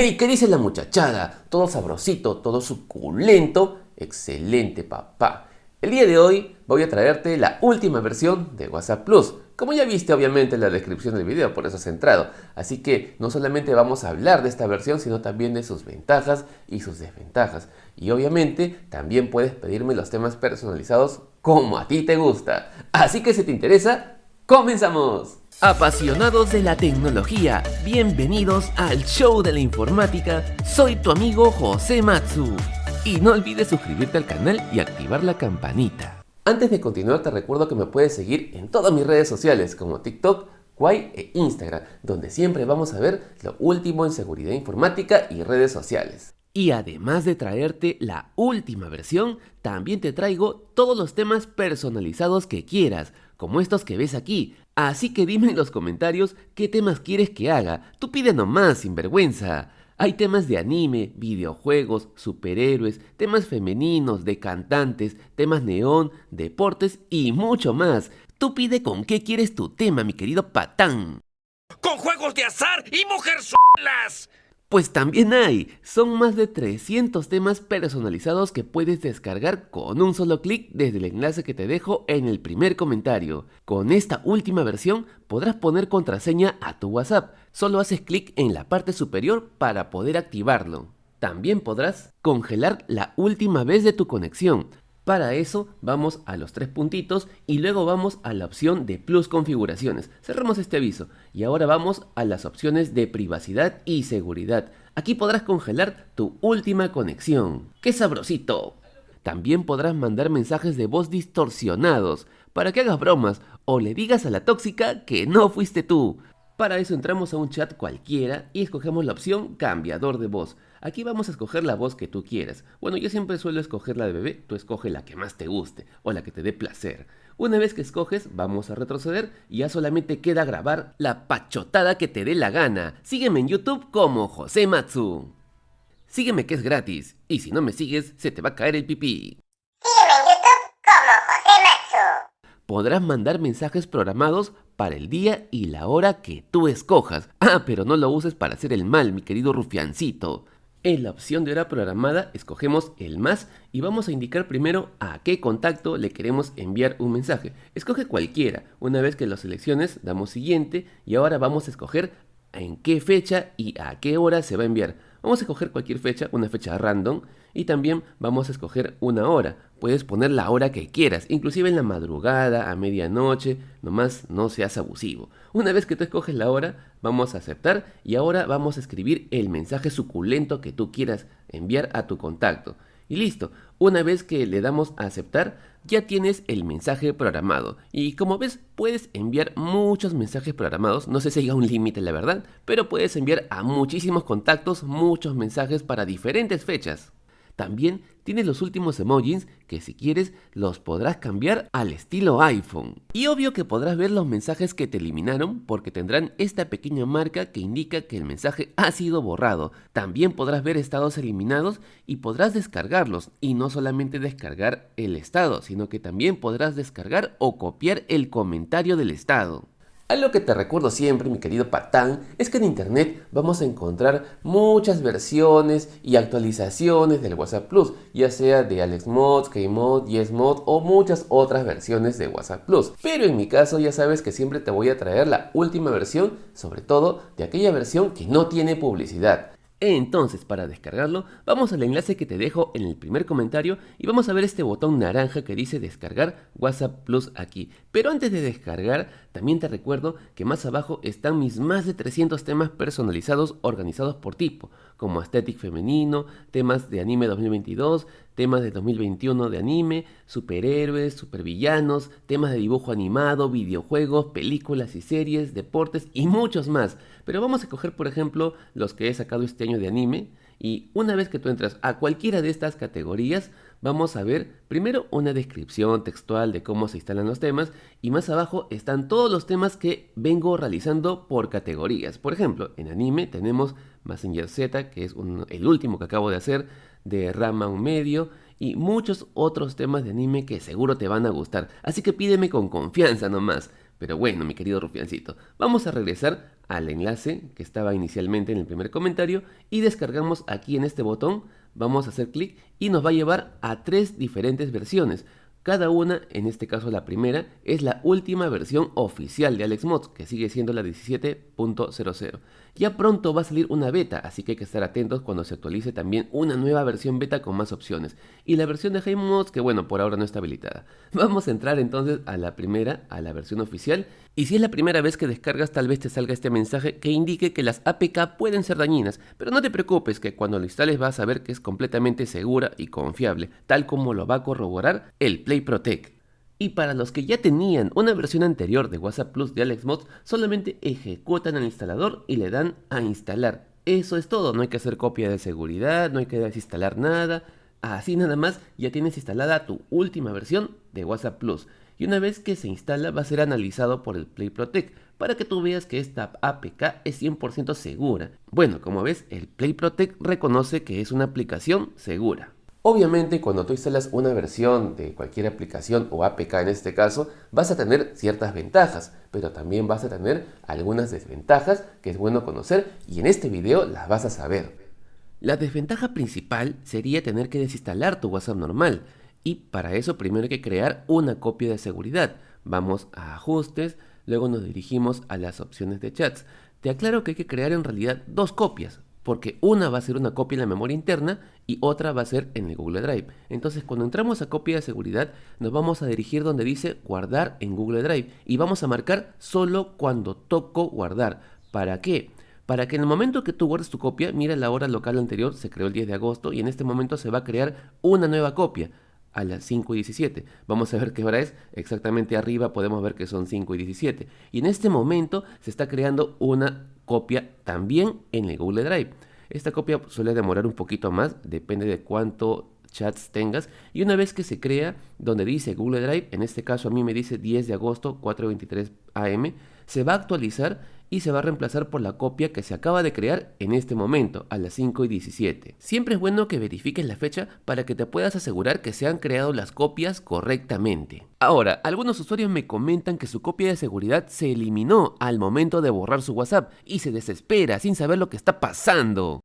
¡Hey! ¿Qué dice la muchachada? Todo sabrosito, todo suculento. Excelente, papá. El día de hoy voy a traerte la última versión de WhatsApp Plus. Como ya viste obviamente en la descripción del video, por eso has entrado. Así que no solamente vamos a hablar de esta versión, sino también de sus ventajas y sus desventajas. Y obviamente también puedes pedirme los temas personalizados como a ti te gusta. Así que si te interesa, ¡comenzamos! Apasionados de la tecnología, bienvenidos al show de la informática. Soy tu amigo José Matsu. Y no olvides suscribirte al canal y activar la campanita. Antes de continuar te recuerdo que me puedes seguir en todas mis redes sociales como TikTok, Kwai e Instagram, donde siempre vamos a ver lo último en seguridad informática y redes sociales. Y además de traerte la última versión, también te traigo todos los temas personalizados que quieras, como estos que ves aquí. Así que dime en los comentarios qué temas quieres que haga. Tú pide nomás, sin vergüenza. Hay temas de anime, videojuegos, superhéroes, temas femeninos, de cantantes, temas neón, deportes y mucho más. Tú pide con qué quieres tu tema, mi querido patán. ¡Con juegos de azar y mujerzuelas! Pues también hay, son más de 300 temas personalizados que puedes descargar con un solo clic desde el enlace que te dejo en el primer comentario. Con esta última versión podrás poner contraseña a tu WhatsApp, solo haces clic en la parte superior para poder activarlo. También podrás congelar la última vez de tu conexión, para eso vamos a los tres puntitos y luego vamos a la opción de Plus Configuraciones. Cerramos este aviso y ahora vamos a las opciones de privacidad y seguridad. Aquí podrás congelar tu última conexión. ¡Qué sabrosito! También podrás mandar mensajes de voz distorsionados para que hagas bromas o le digas a la tóxica que no fuiste tú. Para eso entramos a un chat cualquiera y escogemos la opción cambiador de voz. Aquí vamos a escoger la voz que tú quieras. Bueno, yo siempre suelo escoger la de bebé, tú escoge la que más te guste o la que te dé placer. Una vez que escoges, vamos a retroceder y ya solamente queda grabar la pachotada que te dé la gana. Sígueme en YouTube como José Matsu. Sígueme que es gratis y si no me sigues, se te va a caer el pipí. Sígueme en YouTube como José Matsu. Podrás mandar mensajes programados para el día y la hora que tú escojas. Ah, pero no lo uses para hacer el mal, mi querido rufiancito. En la opción de hora programada escogemos el más y vamos a indicar primero a qué contacto le queremos enviar un mensaje. Escoge cualquiera. Una vez que lo selecciones, damos siguiente y ahora vamos a escoger en qué fecha y a qué hora se va a enviar. Vamos a escoger cualquier fecha, una fecha random y también vamos a escoger una hora. Puedes poner la hora que quieras, inclusive en la madrugada, a medianoche, nomás no seas abusivo. Una vez que tú escoges la hora, vamos a aceptar y ahora vamos a escribir el mensaje suculento que tú quieras enviar a tu contacto. Y listo, una vez que le damos a aceptar, ya tienes el mensaje programado. Y como ves, puedes enviar muchos mensajes programados, no sé si hay un límite la verdad, pero puedes enviar a muchísimos contactos muchos mensajes para diferentes fechas. También tiene los últimos emojis que si quieres los podrás cambiar al estilo iPhone. Y obvio que podrás ver los mensajes que te eliminaron porque tendrán esta pequeña marca que indica que el mensaje ha sido borrado. También podrás ver estados eliminados y podrás descargarlos. Y no solamente descargar el estado, sino que también podrás descargar o copiar el comentario del estado. Algo que te recuerdo siempre, mi querido patán, es que en internet vamos a encontrar muchas versiones y actualizaciones del WhatsApp Plus, ya sea de AlexMod, Kmod, YesMod o muchas otras versiones de WhatsApp Plus. Pero en mi caso ya sabes que siempre te voy a traer la última versión, sobre todo de aquella versión que no tiene publicidad. Entonces, para descargarlo, vamos al enlace que te dejo en el primer comentario y vamos a ver este botón naranja que dice descargar WhatsApp Plus aquí. Pero antes de descargar, también te recuerdo que más abajo están mis más de 300 temas personalizados organizados por tipo, como Aesthetic Femenino, temas de anime 2022, temas de 2021 de anime, superhéroes, supervillanos, temas de dibujo animado, videojuegos, películas y series, deportes y muchos más. Pero vamos a coger por ejemplo los que he sacado este año de anime y una vez que tú entras a cualquiera de estas categorías, vamos a ver primero una descripción textual de cómo se instalan los temas y más abajo están todos los temas que vengo realizando por categorías. Por ejemplo, en anime tenemos Messenger Z, que es el último que acabo de hacer, de Rama un medio y muchos otros temas de anime que seguro te van a gustar. Así que pídeme con confianza nomás. Pero bueno, mi querido rufiancito, vamos a regresar al enlace que estaba inicialmente en el primer comentario y descargamos aquí en este botón, vamos a hacer clic y nos va a llevar a tres diferentes versiones. Cada una, en este caso la primera, es la última versión oficial de AlexMods, que sigue siendo la 17.00. Ya pronto va a salir una beta, así que hay que estar atentos cuando se actualice también una nueva versión beta con más opciones. Y la versión de HeyMods, que bueno, por ahora no está habilitada. Vamos a entrar entonces a la primera, a la versión oficial. Y si es la primera vez que descargas, tal vez te salga este mensaje que indique que las APK pueden ser dañinas, pero no te preocupes que cuando lo instales vas a ver que es completamente segura y confiable, tal como lo va a corroborar el Play Protect. Y para los que ya tenían una versión anterior de WhatsApp Plus de AlexMods, solamente ejecutan el instalador y le dan a instalar. Eso es todo, no hay que hacer copia de seguridad, no hay que desinstalar nada. Así nada más ya tienes instalada tu última versión de WhatsApp Plus. Y una vez que se instala va a ser analizado por el Play Protect para que tú veas que esta APK es 100% segura. Bueno, como ves, el Play Protect reconoce que es una aplicación segura. Obviamente cuando tú instalas una versión de cualquier aplicación o APK en este caso, vas a tener ciertas ventajas, pero también vas a tener algunas desventajas que es bueno conocer y en este video las vas a saber. La desventaja principal sería tener que desinstalar tu WhatsApp normal y para eso primero hay que crear una copia de seguridad. Vamos a ajustes, luego nos dirigimos a las opciones de chats. Te aclaro que hay que crear en realidad dos copias, porque una va a ser una copia en la memoria interna y otra va a ser en el Google Drive. Entonces cuando entramos a copia de seguridad nos vamos a dirigir donde dice guardar en Google Drive y vamos a marcar solo cuando toco guardar. ¿Para qué? Para que en el momento que tú guardes tu copia, mira la hora local anterior, se creó el 10 de agosto y en este momento se va a crear una nueva copia a las 5 y 17. Vamos a ver qué hora es. Exactamente arriba podemos ver que son 5 y 17. Y en este momento se está creando una copia también en el Google Drive. Esta copia suele demorar un poquito más, depende de cuánto chats tengas y una vez que se crea donde dice Google Drive, en este caso a mí me dice 10 de agosto 4.23 am, se va a actualizar y se va a reemplazar por la copia que se acaba de crear en este momento, a las 5 y 17. Siempre es bueno que verifiques la fecha para que te puedas asegurar que se han creado las copias correctamente. Ahora, algunos usuarios me comentan que su copia de seguridad se eliminó al momento de borrar su WhatsApp y se desespera sin saber lo que está pasando.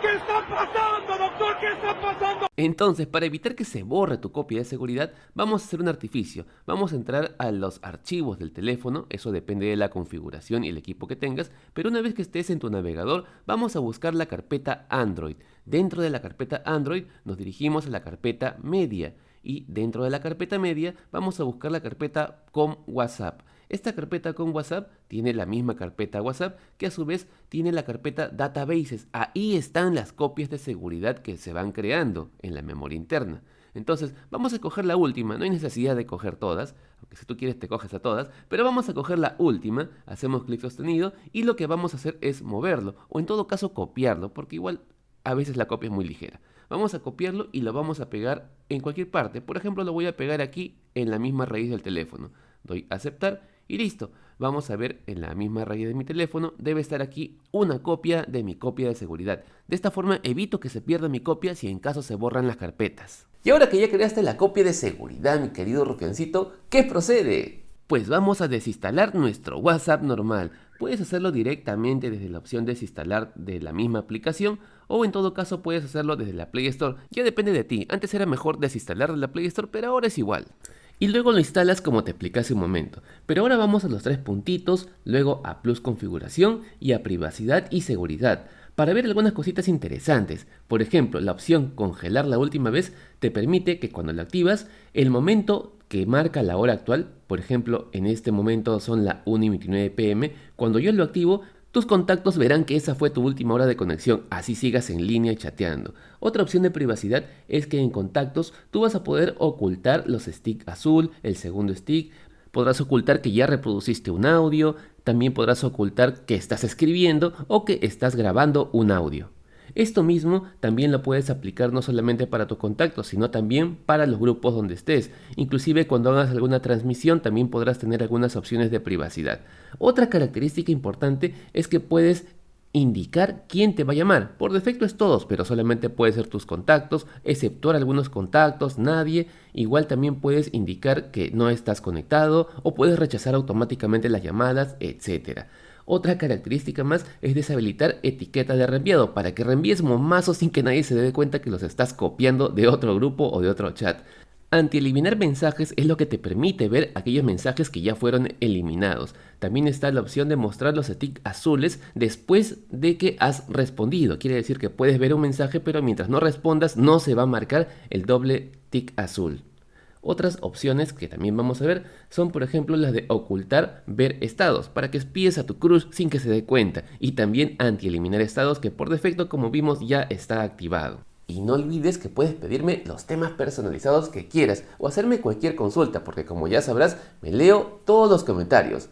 ¿Qué está pasando, doctor? ¿Qué está pasando? Entonces, para evitar que se borre tu copia de seguridad, vamos a hacer un artificio. Vamos a entrar a los archivos del teléfono, eso depende de la configuración y el equipo que tengas, pero una vez que estés en tu navegador, vamos a buscar la carpeta Android. Dentro de la carpeta Android nos dirigimos a la carpeta Media y dentro de la carpeta Media vamos a buscar la carpeta con WhatsApp. Esta carpeta con WhatsApp tiene la misma carpeta WhatsApp que a su vez tiene la carpeta Databases. Ahí están las copias de seguridad que se van creando en la memoria interna. Entonces, vamos a coger la última, no hay necesidad de coger todas, aunque si tú quieres te coges a todas, pero vamos a coger la última, hacemos clic sostenido y lo que vamos a hacer es moverlo, o en todo caso copiarlo, porque igual a veces la copia es muy ligera. Vamos a copiarlo y lo vamos a pegar en cualquier parte. Por ejemplo, lo voy a pegar aquí en la misma raíz del teléfono. Doy aceptar y listo. Vamos a ver en la misma raíz de mi teléfono, debe estar aquí una copia de mi copia de seguridad. De esta forma evito que se pierda mi copia si en caso se borran las carpetas. Y ahora que ya creaste la copia de seguridad, mi querido rufiancito, ¿qué procede? Pues vamos a desinstalar nuestro WhatsApp normal. Puedes hacerlo directamente desde la opción desinstalar de la misma aplicación o en todo caso puedes hacerlo desde la Play Store. Ya depende de ti. Antes era mejor desinstalar de la Play Store, pero ahora es igual y luego lo instalas como te expliqué hace un momento. Pero ahora vamos a los tres puntitos, luego a Plus Configuración y a Privacidad y Seguridad para ver algunas cositas interesantes. Por ejemplo, la opción Congelar la última vez te permite que cuando la activas, el momento que marca la hora actual, por ejemplo, en este momento son las 1 y 29 pm, cuando yo lo activo, tus contactos verán que esa fue tu última hora de conexión, así sigas en línea chateando. Otra opción de privacidad es que en contactos tú vas a poder ocultar los stick azul, el segundo stick, podrás ocultar que ya reproduciste un audio, también podrás ocultar que estás escribiendo o que estás grabando un audio. Esto mismo también lo puedes aplicar no solamente para tus contactos, sino también para los grupos donde estés. Inclusive cuando hagas alguna transmisión también podrás tener algunas opciones de privacidad. Otra característica importante es que puedes indicar quién te va a llamar. Por defecto es todos, pero solamente puede ser tus contactos, exceptuar algunos contactos, nadie. Igual también puedes indicar que no estás conectado o puedes rechazar automáticamente las llamadas, etcétera. Otra característica más es deshabilitar etiqueta de reenviado para que reenvíes momazos sin que nadie se dé cuenta que los estás copiando de otro grupo o de otro chat. Anti-eliminar mensajes es lo que te permite ver aquellos mensajes que ya fueron eliminados. También está la opción de mostrar los tics azules después de que has respondido. Quiere decir que puedes ver un mensaje pero mientras no respondas no se va a marcar el doble tic azul. Otras opciones que también vamos a ver son por ejemplo las de ocultar ver estados para que espíes a tu crush sin que se dé cuenta y también anti-eliminar estados que por defecto como vimos ya está activado. Y no olvides que puedes pedirme los temas personalizados que quieras o hacerme cualquier consulta porque como ya sabrás me leo todos los comentarios.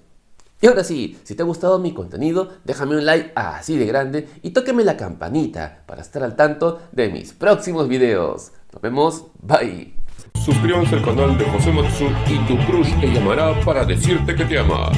Y ahora sí, si te ha gustado mi contenido, déjame un like así de grande y tóqueme la campanita para estar al tanto de mis próximos videos. Nos vemos, bye. Suscríbanse al canal de José Matsu y tu crush te llamará para decirte que te ama.